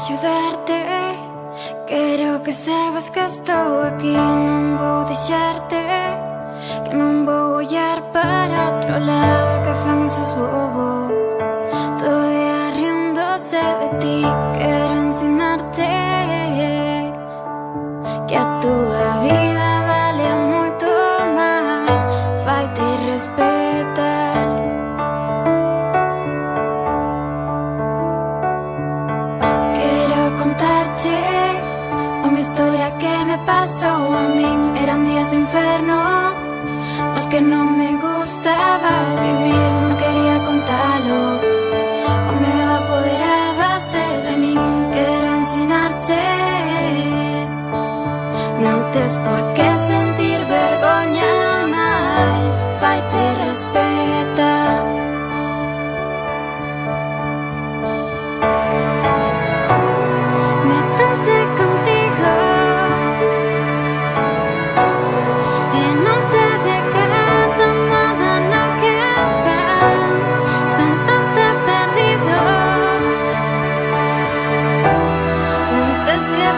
axudarte Quero que sabes que estou aquí Non vou deixarte Que non vou ollar para outro lado Que fan esos bobos Todo día riéndose de ti Quero contarte Unha historia que me pasou a min Eran días de inferno Os que non me gustaba vivir. Non quería contalo O medo apoderábase de min Quero ensinarte Non tes por que sentir vergoña más fai te respetar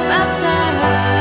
pasar.